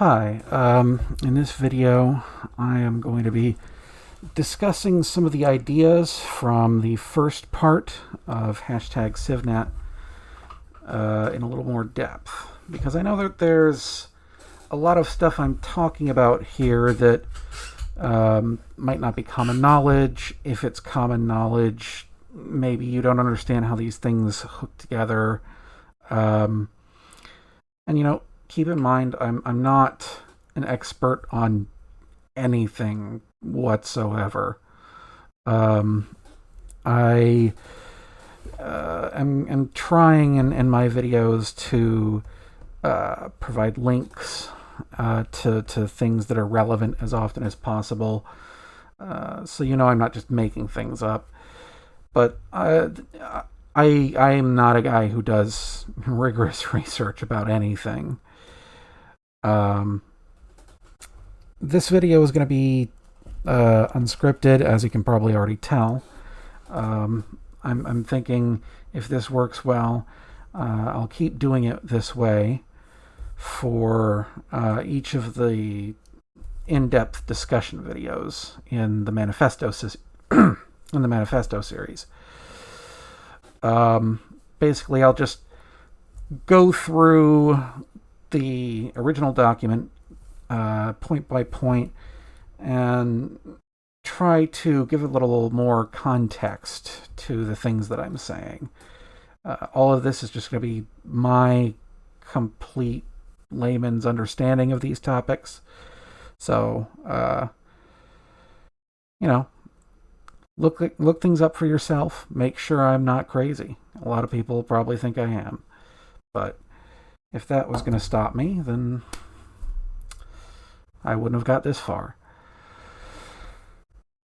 Hi, um, in this video I am going to be discussing some of the ideas from the first part of hashtag CivNet uh, in a little more depth because I know that there's a lot of stuff I'm talking about here that um, might not be common knowledge. If it's common knowledge, maybe you don't understand how these things hook together. Um, and you know, keep in mind, I'm, I'm not an expert on anything whatsoever. Um, I uh, am, am trying in, in my videos to uh, provide links uh, to, to things that are relevant as often as possible. Uh, so you know I'm not just making things up. But uh, I, I am not a guy who does rigorous research about anything. Um, this video is going to be uh, unscripted, as you can probably already tell. Um, I'm, I'm thinking if this works well, uh, I'll keep doing it this way for uh, each of the in-depth discussion videos in the manifesto in the manifesto series. Um, basically, I'll just go through the original document uh, point by point and try to give a little more context to the things that I'm saying. Uh, all of this is just going to be my complete layman's understanding of these topics. So, uh, you know, look look things up for yourself. Make sure I'm not crazy. A lot of people probably think I am, but if that was going to stop me, then I wouldn't have got this far.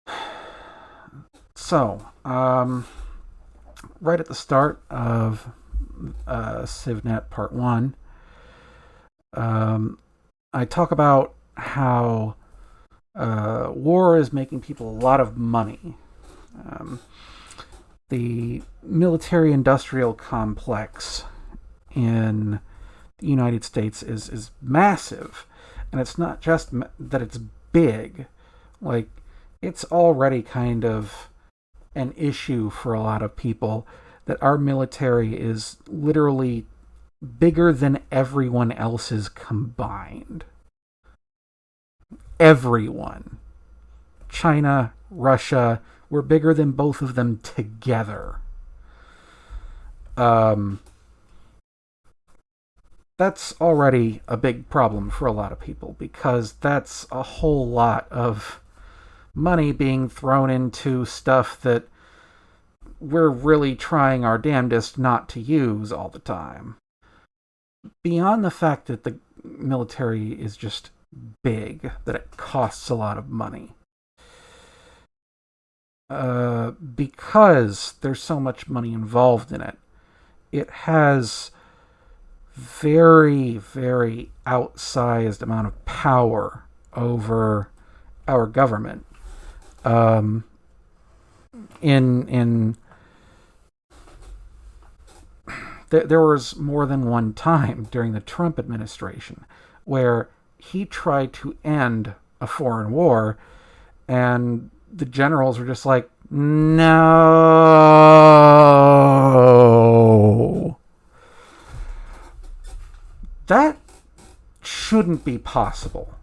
So, um, right at the start of uh, CivNet Part 1, um, I talk about how uh, war is making people a lot of money. Um, the military-industrial complex in the United States is is massive, and it's not just that it's big, like it's already kind of an issue for a lot of people that our military is literally bigger than everyone else's combined. Everyone. China, Russia, we're bigger than both of them together. Um, that's already a big problem for a lot of people because that's a whole lot of money being thrown into stuff that we're really trying our damnedest not to use all the time. Beyond the fact that the military is just big, that it costs a lot of money. Uh, because there's so much money involved in it, it has very, very outsized amount of power over our government. Um, in in th there was more than one time during the Trump administration where he tried to end a foreign war, and the generals were just like, no. That shouldn't be possible.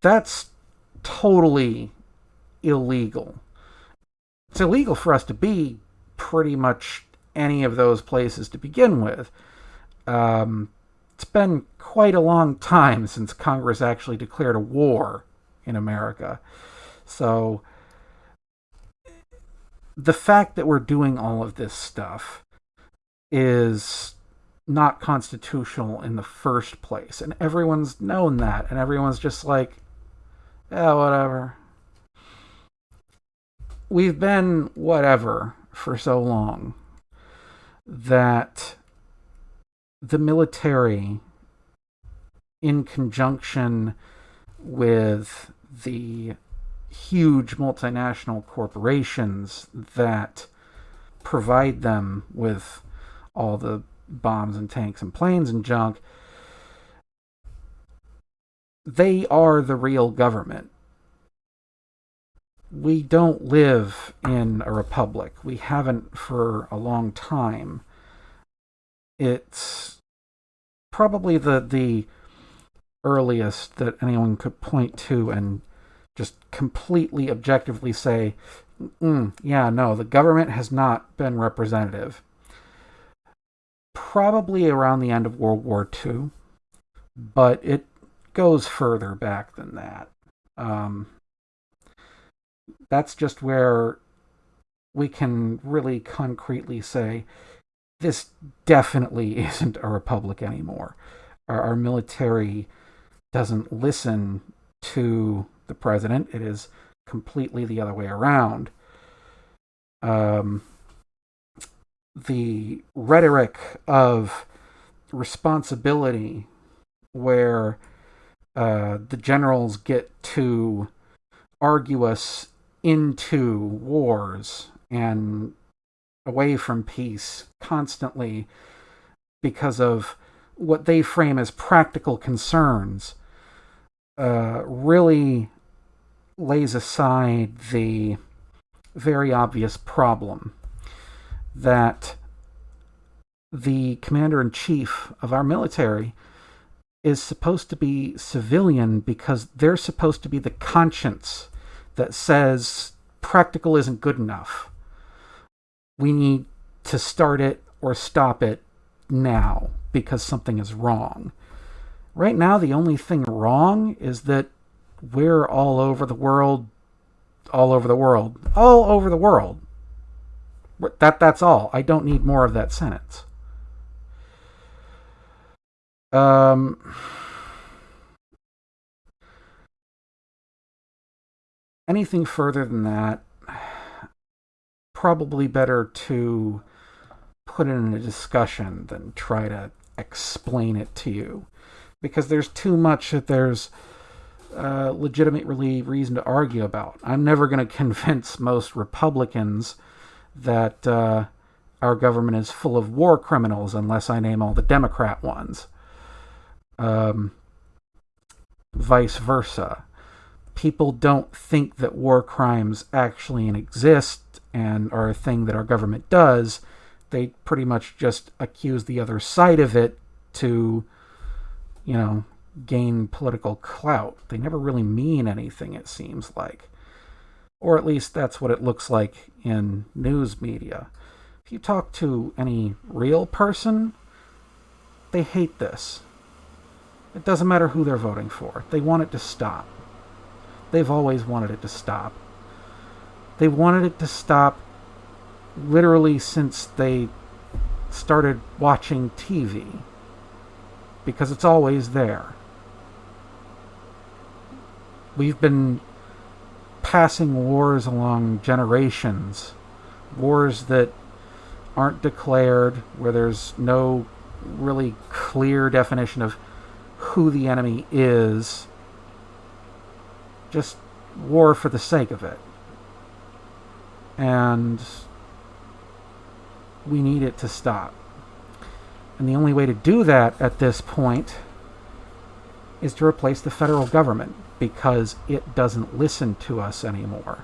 That's totally illegal. It's illegal for us to be pretty much any of those places to begin with. Um, it's been quite a long time since Congress actually declared a war in America. So the fact that we're doing all of this stuff is not constitutional in the first place. And everyone's known that. And everyone's just like, yeah, whatever. We've been whatever for so long that the military, in conjunction with the huge multinational corporations that provide them with all the bombs and tanks and planes and junk they are the real government. We don't live in a republic. We haven't for a long time. It's probably the the earliest that anyone could point to and just completely objectively say, mm, yeah, no, the government has not been representative. Probably around the end of World War II, but it goes further back than that. Um, that's just where we can really concretely say this definitely isn't a republic anymore. Our, our military doesn't listen to the president. It is completely the other way around. Um, the rhetoric of responsibility, where uh, the generals get to argue us into wars and away from peace constantly because of what they frame as practical concerns uh, really lays aside the very obvious problem that the commander in chief of our military is supposed to be civilian because they're supposed to be the conscience that says practical isn't good enough. We need to start it or stop it now because something is wrong. Right now, the only thing wrong is that we're all over the world, all over the world, all over the world. That that's all. I don't need more of that sentence. Um anything further than that probably better to put it in a discussion than try to explain it to you because there's too much that there's uh, legitimately reason to argue about. I'm never going to convince most Republicans that uh, our government is full of war criminals unless I name all the Democrat ones. Um, vice versa. People don't think that war crimes actually exist and are a thing that our government does. They pretty much just accuse the other side of it to, you know, gain political clout. They never really mean anything, it seems like. Or at least that's what it looks like in news media. If you talk to any real person, they hate this. It doesn't matter who they're voting for. They want it to stop. They've always wanted it to stop. They wanted it to stop literally since they started watching TV. Because it's always there. We've been passing wars along generations. Wars that aren't declared, where there's no really clear definition of who the enemy is. Just war for the sake of it. And we need it to stop. And the only way to do that at this point is to replace the federal government because it doesn't listen to us anymore.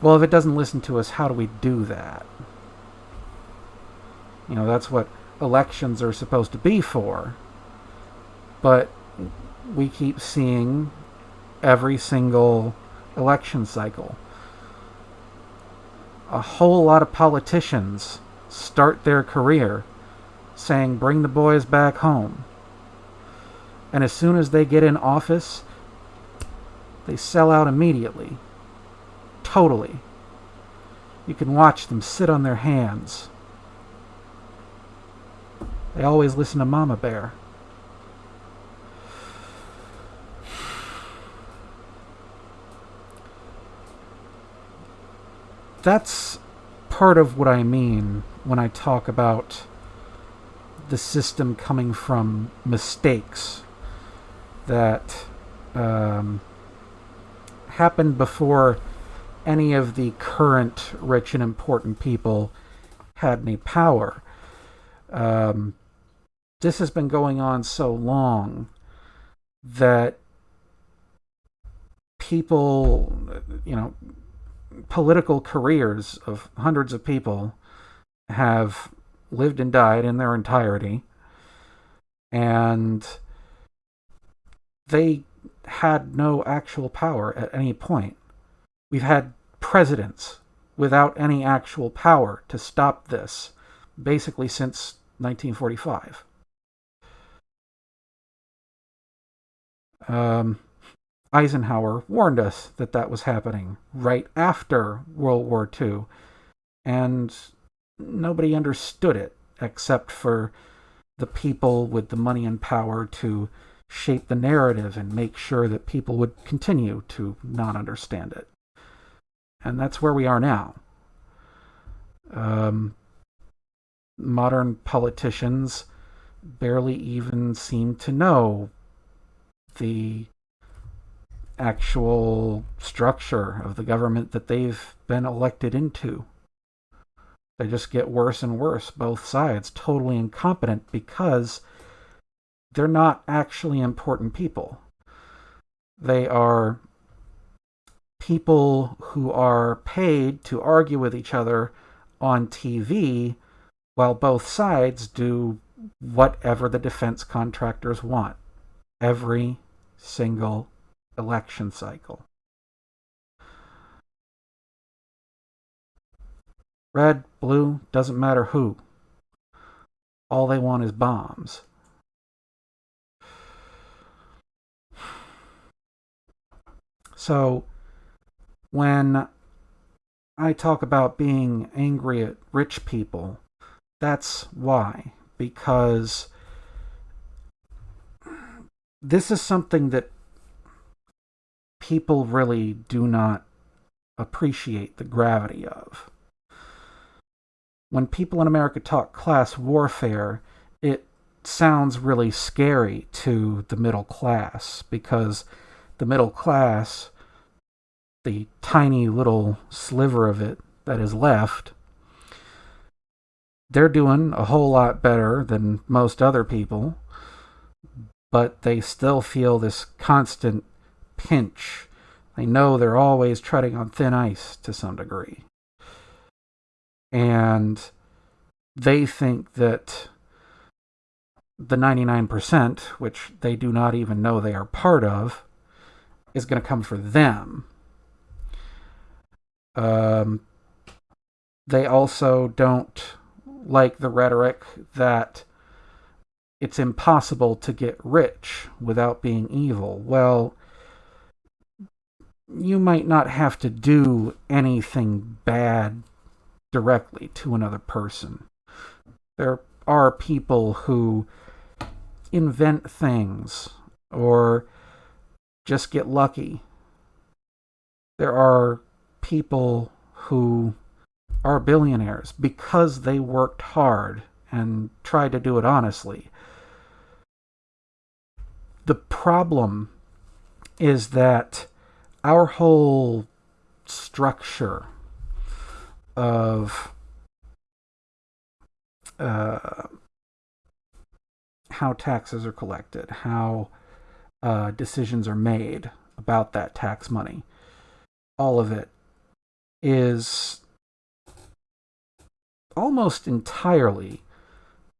Well, if it doesn't listen to us, how do we do that? You know, that's what elections are supposed to be for. But we keep seeing every single election cycle. A whole lot of politicians start their career saying, bring the boys back home. And as soon as they get in office, they sell out immediately. Totally. You can watch them sit on their hands. They always listen to Mama Bear. That's part of what I mean when I talk about the system coming from mistakes that um, happened before any of the current rich and important people had any power. Um, this has been going on so long that people, you know, political careers of hundreds of people have lived and died in their entirety. And they had no actual power at any point. We've had presidents without any actual power to stop this, basically since 1945. Um, Eisenhower warned us that that was happening right after World War II, and nobody understood it except for the people with the money and power to shape the narrative and make sure that people would continue to not understand it. And that's where we are now. Um, modern politicians barely even seem to know the actual structure of the government that they've been elected into. They just get worse and worse, both sides, totally incompetent because they're not actually important people. They are people who are paid to argue with each other on TV while both sides do whatever the defense contractors want every single election cycle. Red, blue, doesn't matter who. All they want is bombs. So, when I talk about being angry at rich people, that's why. Because this is something that people really do not appreciate the gravity of. When people in America talk class warfare, it sounds really scary to the middle class because the middle class, the tiny little sliver of it that is left, they're doing a whole lot better than most other people but they still feel this constant pinch. They know they're always treading on thin ice to some degree. And they think that the 99%, which they do not even know they are part of, is going to come for them. Um, they also don't like the rhetoric that it's impossible to get rich without being evil. Well, you might not have to do anything bad directly to another person. There are people who invent things or just get lucky. There are people who are billionaires because they worked hard and tried to do it honestly. The problem is that our whole structure of uh, how taxes are collected, how uh, decisions are made about that tax money, all of it is almost entirely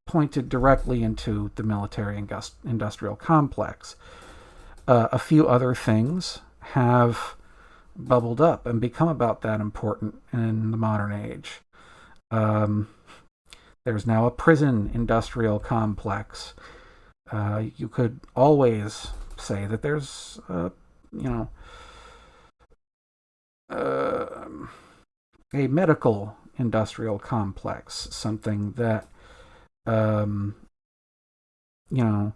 pointed directly into the military industrial complex. Uh, a few other things have bubbled up and become about that important in the modern age. Um, there's now a prison industrial complex. Uh, you could always say that there's, uh, you know, uh, a medical industrial complex, something that um, you know,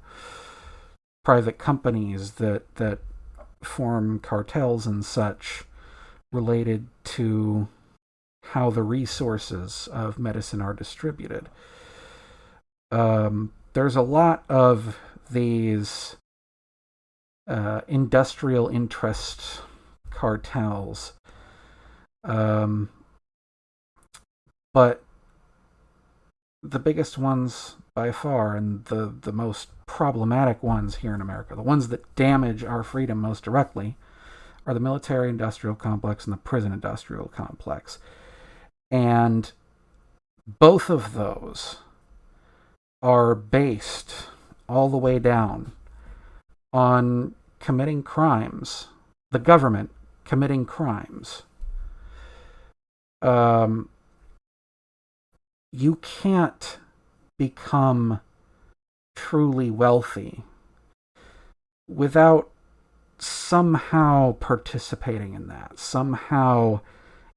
private companies that that form cartels and such related to how the resources of medicine are distributed. Um, there's a lot of these uh, industrial interest cartels, um, but the biggest ones by far and the, the most problematic ones here in America, the ones that damage our freedom most directly, are the military industrial complex and the prison industrial complex. And both of those are based all the way down on committing crimes, the government committing crimes. Um, you can't become truly wealthy without somehow participating in that, somehow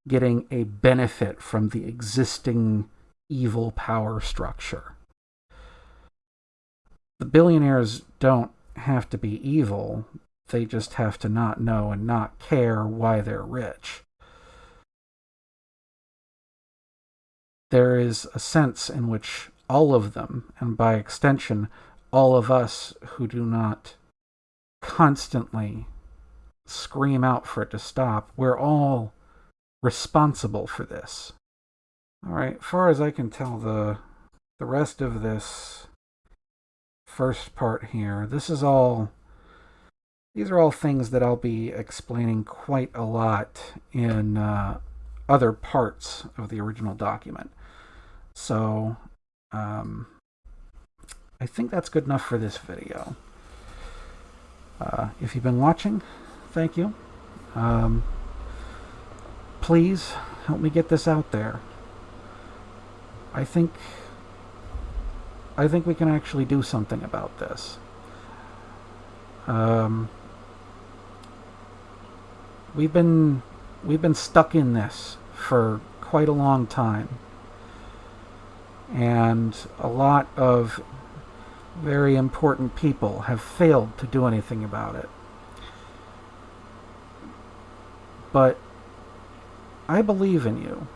getting a benefit from the existing evil power structure. The billionaires don't have to be evil, they just have to not know and not care why they're rich. There is a sense in which all of them, and by extension, all of us who do not constantly scream out for it to stop, we're all responsible for this. All right, far as I can tell, the the rest of this first part here, this is all these are all things that I'll be explaining quite a lot in uh, other parts of the original document. So um, I think that's good enough for this video. Uh, if you've been watching, thank you. Um, please help me get this out there. I think I think we can actually do something about this. Um, we've been we've been stuck in this for quite a long time and a lot of very important people have failed to do anything about it. But I believe in you.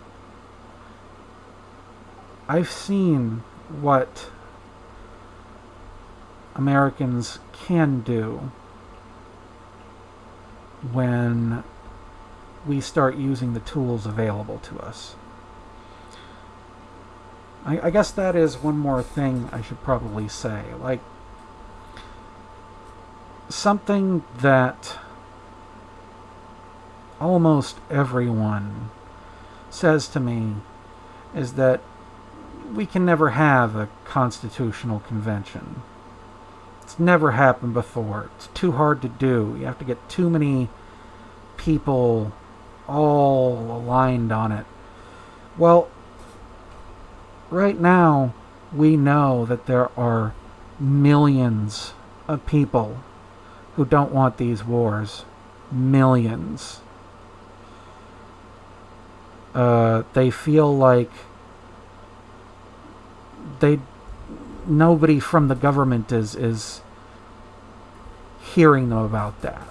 I've seen what Americans can do when we start using the tools available to us. I, I guess that is one more thing I should probably say. Like, something that almost everyone says to me is that we can never have a constitutional convention. It's never happened before. It's too hard to do. You have to get too many people all aligned on it. Well, right now, we know that there are millions of people who don't want these wars. Millions. Uh, they feel like they nobody from the government is is hearing them about that.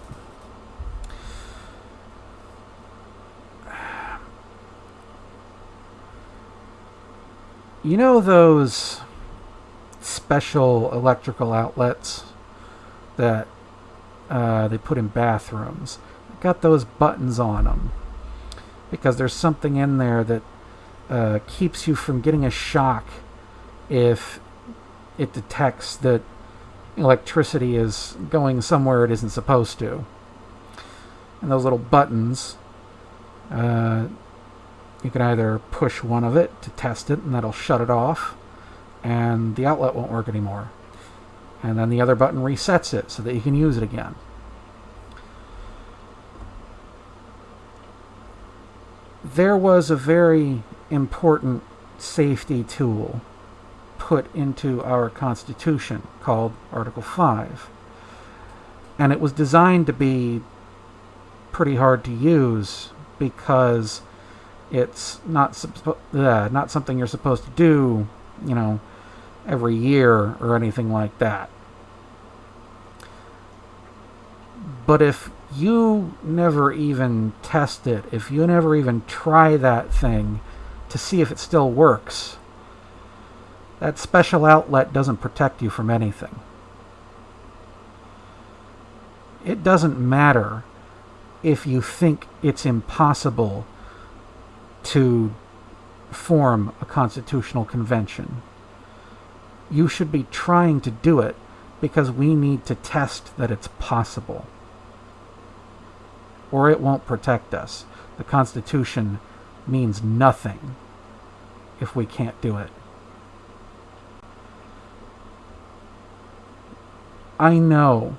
You know those special electrical outlets that uh, they put in bathrooms? Got those buttons on them because there's something in there that uh, keeps you from getting a shock if it detects that electricity is going somewhere it isn't supposed to. And those little buttons uh, you can either push one of it to test it and that'll shut it off and the outlet won't work anymore. And then the other button resets it so that you can use it again. There was a very important safety tool put into our Constitution called Article 5. And it was designed to be pretty hard to use because it's not uh, not something you're supposed to do, you know, every year or anything like that. But if you never even test it, if you never even try that thing to see if it still works, that special outlet doesn't protect you from anything. It doesn't matter if you think it's impossible to form a constitutional convention. You should be trying to do it because we need to test that it's possible. Or it won't protect us. The Constitution means nothing if we can't do it. I know.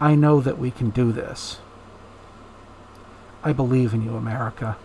I know that we can do this. I believe in you, America.